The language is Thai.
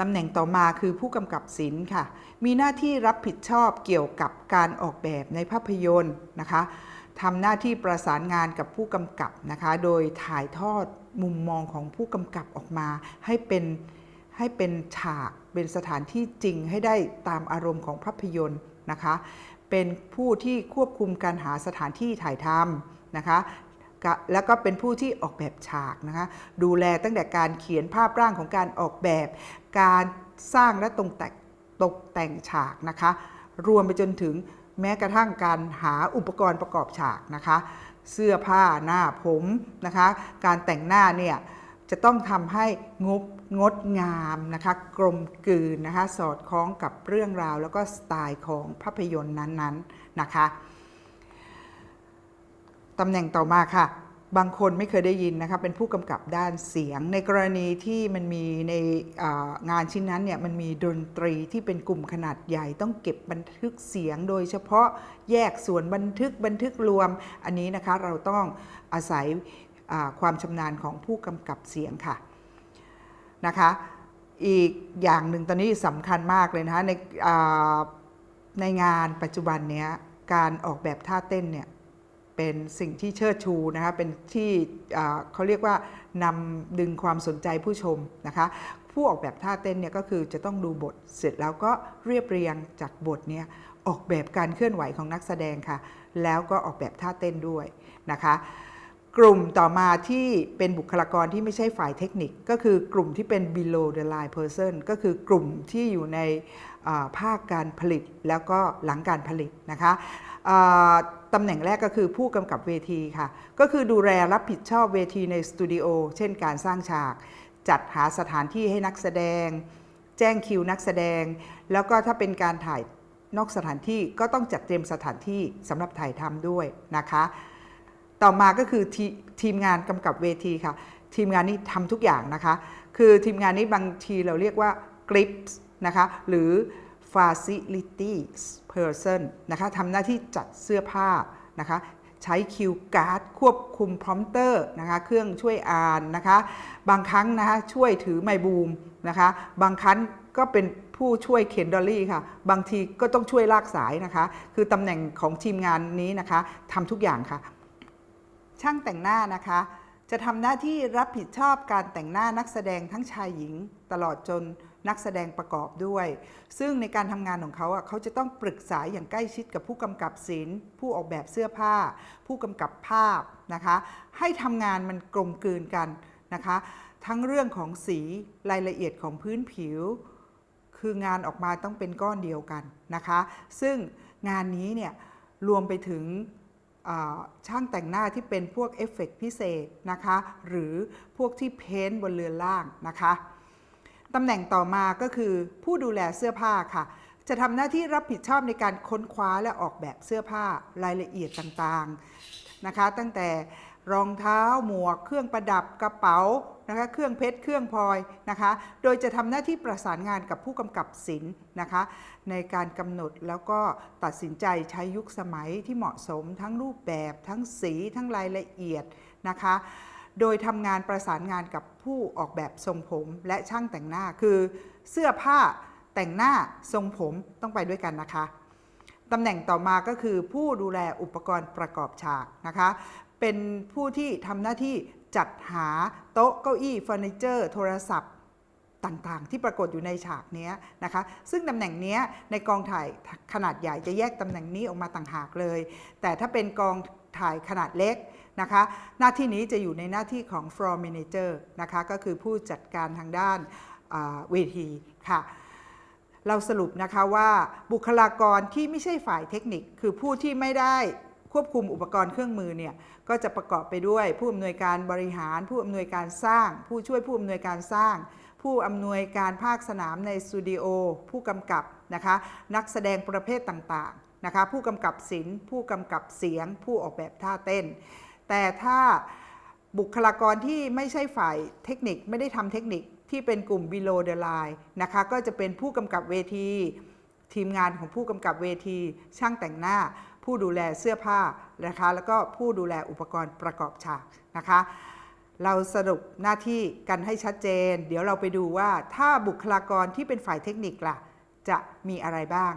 ตำแหน่งต่อมาคือผู้กำกับศิลป์ค่ะ มีหน้าที่รับผิดชอบเกี่ยวกับการออกแบบในภาพยนตร์นะคะทำหน้าที่ประสานงานกับผู้กำกับนะคะ โดยถ่ายทอดมุมมองของผู้กำกับออกมา ให้เป็นให้เป็นฉากเป็นสถานที่จริงให้ได้ตามอารมณ์ของภาพยนตร์นะคะ เป็นผู้ที่ควบคุมการหาสถานที่ถ่ายทำนะคะ แล้วก็เป็นผู้ที่ออกแบบฉากนะคะดูแลตั้งแต่การเขียนภาพร่างของการออกแบบ การสร้างและตกแต่งตกแต่งฉากนะคะ รวมไปจนถึงแม้กระทั่งการหาอุปกรณ์ประกอบฉากนะคะ เสื้อผ้าหน้าผมนะคะ การแต่งหน้าเนี่ยจะต้องทำให้งบงดงามนะคะ กลมกลืนนะคะ สอดคล้องกับเรื่องราว แล้วก็สไตล์ของภาพยนตร์นั้นๆนะคะ ตำแหน่งต่อมาค่ะ บางคนไม่เคยได้ยินนะคะเป็นผู้กำกับด้านเสียง ในกรณีที่มันมีในงานชิ้นนั้นเนี่ยมันมีดนตรีที่เป็นกลุ่มขนาดใหญ่ต้องเก็บบันทึกเสียง โดยเฉพาะแยกส่วนบันทึกบันทึกรวม อันนี้นะคะเราต้องอาศัยความชำนาญของผู้กำกับเสียงค่ะนะคะอีกอย่างหนึ่งตอนนี้สำคัญมากเลยนะคะในในงานปัจจุบันเนี้ยการออกแบบท่าเต้นเนี่ย เป็นสิ่งที่เชิดชูนะคะเป็นที่เขาเรียกว่านำดึงความสนใจผู้ชมนะคะผู้ออกแบบท่าเต้นเนี่ยก็คือจะต้องดูบทเสร็จแล้วก็เรียบเรียงจากบทเนี่ยออกแบบการเคลื่อนไหวของนักแสดงค่ะ แล้วก็ออกแบบท่าเต้นด้วยนะคะ กลุ่มต่อมาที่เป็นบุคลากรที่ไม่ใช่ฝ่ายเทคนิค ก็คือกลุ่มที่เป็น below the line person ก็คือกลุ่มที่อยู่ในภาคการผลิตแล้วก็หลังการผลิตนะคะตำแหน่งแรกก็คือผู้กำกับเวทีค่ะ ก็คือดูแลรับผิดชอบเวทีในสตูดิโอเช่นการสร้างฉาก จัดหาสถานที่ให้นักแสดง แจ้งคิวนักแสดง แล้วก็ถ้าเป็นการถ่ายนอกสถานที่ก็ต้องจัดเตรียมสถานที่สำหรับถ่ายทำด้วยนะคะ ต่อมาก็คือททีมงานกำกับเวทีค่ะ ทีมงานนี้ทำทุกอย่างนะคะ คือทีมงานนี้บางทีเราเรียกว่า grips นะคะหรือ facilities person นะคะทำหน้าที่จัดเสื้อผ้านะคะใช้ cue card ควบคุม prompter นะคะเครื่องช่วยอ่านนะคะบางครั้งนะคะช่วยถือไมบูมนะคะบางครั้งก็เป็นผู้ช่วยเข็น dolly ค่ะ บางทีก็ต้องช่วยลากสายนะคะ คือตำแหน่งของทีมงานนี้นะคะทำทุกอย่างค่ะ ช่างแต่งหน้านะคะ จะทำหน้าที่รับผิดชอบการแต่งหน้านักแสดงทั้งชายหญิงตลอดจนนักแสดงประกอบด้วย ซึ่งในการทำงานของเขาอะเขาจะต้องปรึกษาอย่างใกล้ชิดกับผู้กำกับศิลป์ผู้ออกแบบเสื้อผ้า ผู้กำกับภาพนะคะ ให้ทำงานมันกลมกลืนกันนะคะ ทั้งเรื่องของสีรายละเอียดของพื้นผิว คืองานออกมาต้องเป็นก้อนเดียวกันนะคะ ซึ่งงานนี้เนี่ยรวมไปถึง ช่างแต่งหน้าที่เป็นพวกเอฟเฟกพิเศษนะคะ หรือพวกที่เพ้นบนเรือนล่างนะคะตำแหน่งต่อมาก็คือผู้ดูแลเสื้อผ้าค่ะ จะทำหน้าที่รับผิดชอบในการค้นคว้าและออกแบบเสื้อผ้ารายละเอียดต่างๆนะคะ ตั้งแต่ รองเท้าหมวก เครื่องประดับกระเป๋านะคะเครื่องเพชรเครื่องพลอยนะคะโดยจะทำหน้าที่ประสานงานกับผู้กำกับศิลป์นะคะในการกำหนดแล้วก็ตัดสินใจใช้ยุคสมัยที่เหมาะสมทั้งรูปแบบ ทั้งสีทั้งรายละเอียดนะคะโดยทำงานประสานงานกับผู้ออกแบบทรงผมและช่างแต่งหน้าคือ เสื้อผ้าแต่งหน้าทรงผมต้องไปด้วยกันนะคะตำแหน่งต่อมาก็คือผู้ดูแลอุปกรณ์ประกอบฉากนะคะ เป็นผู้ที่ทำหน้าที่จัดหาโต๊ะเก้าอี้เฟอร์นิเจอร์โทรศัพท์ต่างๆ ที่ปรากฏอยู่ในฉากนี้นะคะ ซึ่งตำแหน่งนี้ในกองถ่ายขนาดใหญ่จะแยกตำแหน่งนี้ออกมาต่างหากเลย แต่ถ้าเป็นกองถ่ายขนาดเล็กนะคะ หน้าที่นี้จะอยู่ในหน้าที่ของ floor manager นะคะ ก็คือผู้จัดการทางด้านเวทีค่ะ เราสรุปนะคะว่าบุคลากรที่ไม่ใช่ฝ่ายเทคนิค คือผู้ที่ไม่ได้ ควบคุมอุปกรณ์เครื่องมือเนี่ยก็จะประกอบไปด้วยผู้อำนวยการบริหาร ผู้อำนวยการสร้าง ผู้ช่วยผู้อำนวยการสร้าง ผู้อำนวยการภาคสนามในสตูดิโอผู้กำกับนะคะนักแสดงประเภทต่างๆนะคะผู้กำกับศิลป์ผู้กำกับเสียง ผู้ออกแบบท่าเต้น แต่ถ้าบุคลากรที่ไม่ใช่ฝ่ายเทคนิคไม่ได้ทำเทคนิคที่เป็นกลุ่ม below the line นะคะก็จะเป็นผู้กำกับเวที ทีมงานของผู้กำกับเวที ช่างแต่งหน้า ผู้ดูแลเสื้อผ้านะคะ แล้วก็ผู้ดูแลอุปกรณ์ประกอบฉากนะคะ เราสรุปหน้าที่กันให้ชัดเจน เดี๋ยวเราไปดูว่าถ้าบุคลากรที่เป็นฝ่ายเทคนิคล่ะ จะมีอะไรบ้าง